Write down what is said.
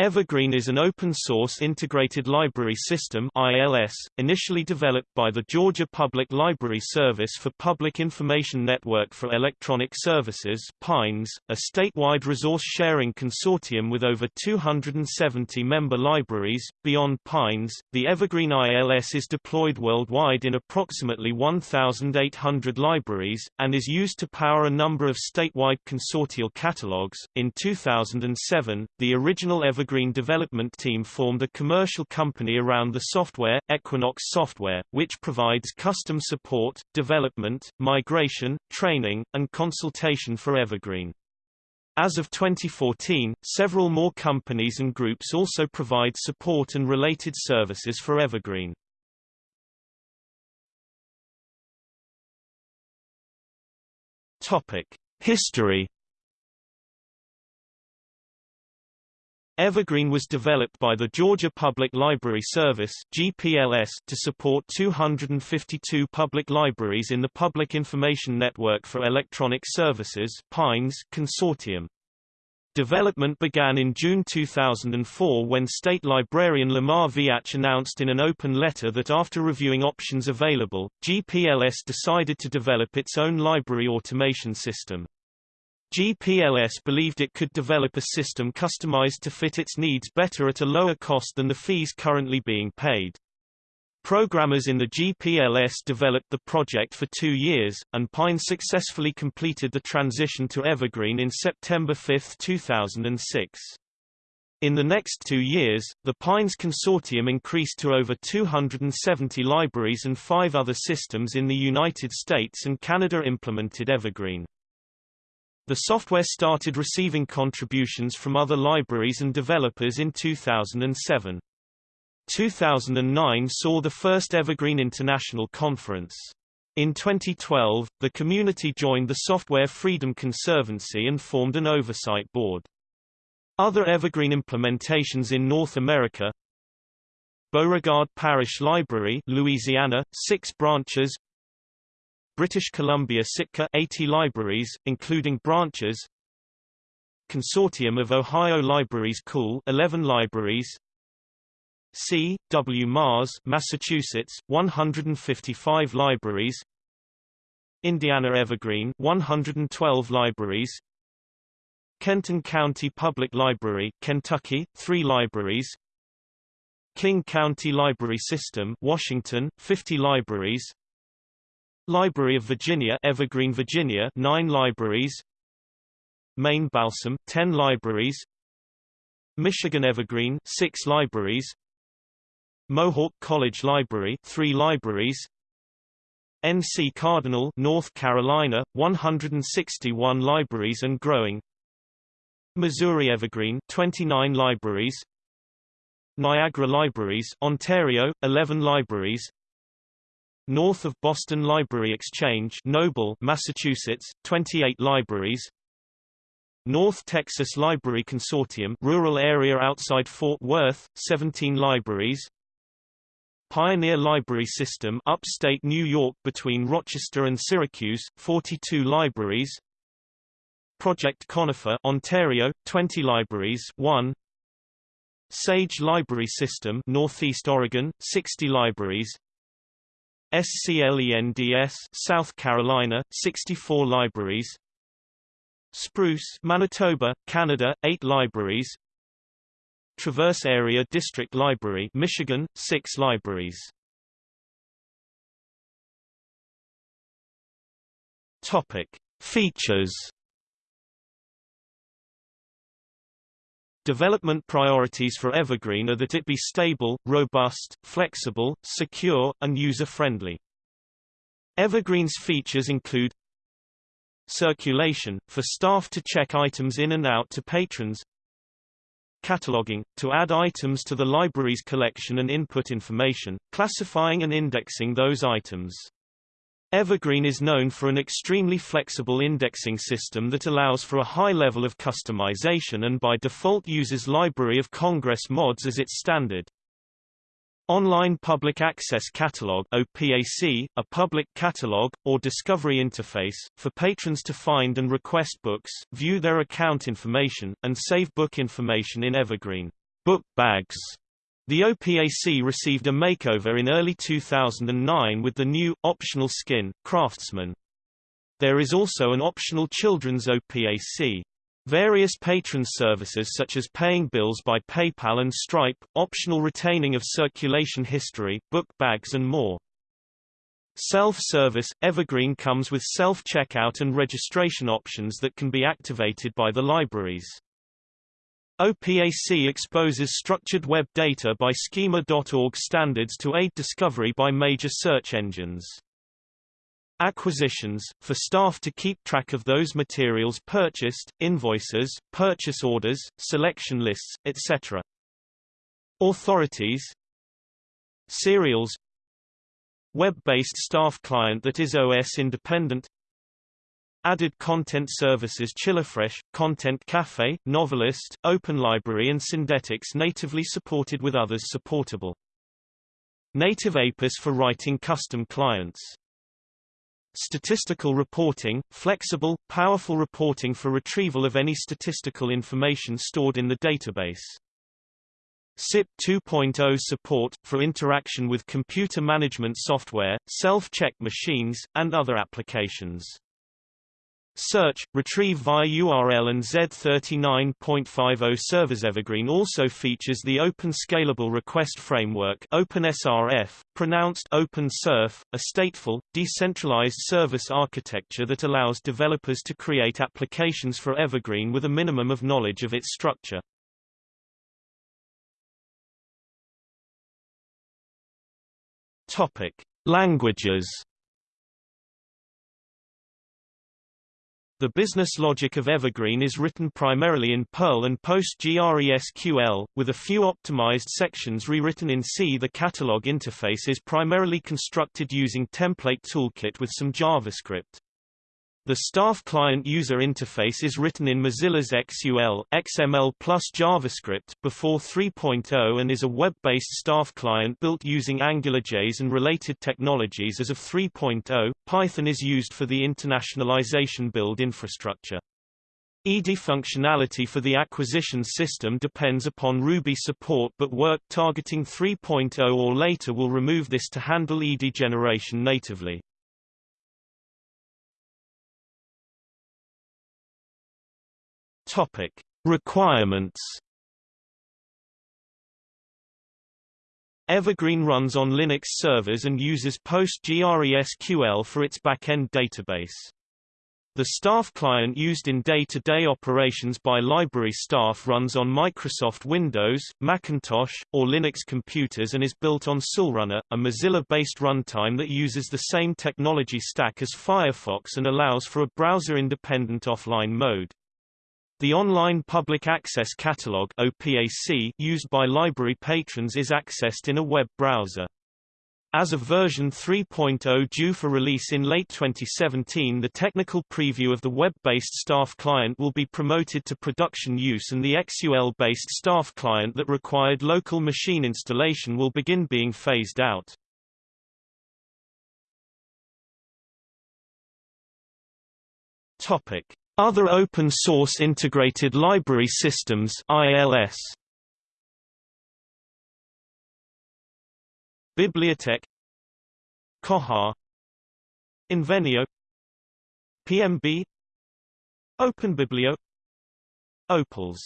Evergreen is an open-source integrated library system ILS, initially developed by the Georgia Public Library Service for Public Information Network for Electronic Services PINES, a statewide resource-sharing consortium with over 270 member libraries. Beyond PINES, the Evergreen ILS is deployed worldwide in approximately 1,800 libraries, and is used to power a number of statewide consortial catalogs. In 2007, the original Evergreen Evergreen development team formed a commercial company around the software, Equinox Software, which provides custom support, development, migration, training, and consultation for Evergreen. As of 2014, several more companies and groups also provide support and related services for Evergreen. Topic: History Evergreen was developed by the Georgia Public Library Service GPLS to support 252 public libraries in the Public Information Network for Electronic Services PINES consortium. Development began in June 2004 when State Librarian Lamar Veatch announced in an open letter that after reviewing options available, GPLS decided to develop its own library automation system. GPLS believed it could develop a system customized to fit its needs better at a lower cost than the fees currently being paid. Programmers in the GPLS developed the project for two years, and Pine successfully completed the transition to Evergreen in September 5, 2006. In the next two years, the Pines consortium increased to over 270 libraries and five other systems in the United States and Canada implemented Evergreen. The software started receiving contributions from other libraries and developers in 2007. 2009 saw the first Evergreen International Conference. In 2012, the community joined the Software Freedom Conservancy and formed an oversight board. Other Evergreen implementations in North America Beauregard Parish Library Louisiana, 6 branches British Columbia Sitka 80 libraries, including branches Consortium of Ohio Libraries Cool 11 libraries C. W. Mars Massachusetts 155 libraries Indiana Evergreen 112 libraries Kenton County Public Library Kentucky 3 libraries King County Library System Washington 50 libraries Library of Virginia Evergreen, Virginia 9 libraries. Maine Balsam 10 libraries. Michigan Evergreen 6 libraries. Mohawk College Library 3 libraries. NC Cardinal North Carolina 161 libraries and growing. Missouri Evergreen 29 libraries. Niagara Libraries Ontario 11 libraries North of Boston Library Exchange Noble, Massachusetts, 28 libraries. North Texas Library Consortium rural area outside Fort Worth, 17 libraries. Pioneer Library System upstate New York between Rochester and Syracuse, 42 libraries. Project Conifer Ontario, 20 libraries 1 Sage Library System Northeast Oregon, 60 libraries SCLENDS South Carolina 64 libraries. Spruce Manitoba Canada 8 libraries. Traverse Area District Library Michigan 6 libraries. Topic. Features Development priorities for Evergreen are that it be stable, robust, flexible, secure, and user-friendly. Evergreen's features include Circulation, for staff to check items in and out to patrons Cataloging, to add items to the library's collection and input information, classifying and indexing those items. Evergreen is known for an extremely flexible indexing system that allows for a high level of customization and by default uses Library of Congress mods as its standard. Online Public Access Catalog OPAC, a public catalog, or discovery interface, for patrons to find and request books, view their account information, and save book information in Evergreen. book bags. The OPAC received a makeover in early 2009 with the new, optional skin, Craftsman. There is also an optional children's OPAC. Various patron services such as paying bills by PayPal and Stripe, optional retaining of circulation history, book bags and more. Self-service, Evergreen comes with self-checkout and registration options that can be activated by the libraries. OPAC exposes structured web data by schema.org standards to aid discovery by major search engines. Acquisitions, for staff to keep track of those materials purchased, invoices, purchase orders, selection lists, etc. Authorities Serials Web-based staff client that is OS independent Added content services ChiliFresh, Content Cafe, Novelist, Open Library and Syndetics natively supported with others supportable. Native APIS for writing custom clients. Statistical reporting, flexible, powerful reporting for retrieval of any statistical information stored in the database. SIP 2.0 support, for interaction with computer management software, self-check machines, and other applications. Search, retrieve via URL and Z39.50 servers Evergreen also features the Open Scalable Request Framework OpenSRF, pronounced OpenSurf, a stateful, decentralized service architecture that allows developers to create applications for Evergreen with a minimum of knowledge of its structure. Topic: Languages The business logic of Evergreen is written primarily in Perl and PostgreSQL, with a few optimized sections rewritten in C. The catalog interface is primarily constructed using Template Toolkit with some JavaScript. The staff client user interface is written in Mozilla's XUL, XML plus JavaScript before 3.0 and is a web-based staff client built using AngularJS and related technologies as of 3.0. Python is used for the internationalization build infrastructure. EDI functionality for the acquisition system depends upon Ruby support but work targeting 3.0 or later will remove this to handle EDI generation natively. Topic: Requirements. Evergreen runs on Linux servers and uses PostgreSQL for its backend database. The staff client used in day-to-day -day operations by library staff runs on Microsoft Windows, Macintosh, or Linux computers and is built on XULRunner, a Mozilla-based runtime that uses the same technology stack as Firefox and allows for a browser-independent offline mode. The Online Public Access Catalog OPAC used by library patrons is accessed in a web browser. As of version 3.0 due for release in late 2017 the technical preview of the web-based staff client will be promoted to production use and the XUL-based staff client that required local machine installation will begin being phased out. Topic. Other open-source integrated library systems ILS BiblioteQ. Koha. Invenio. PMB OpenBiblio Opals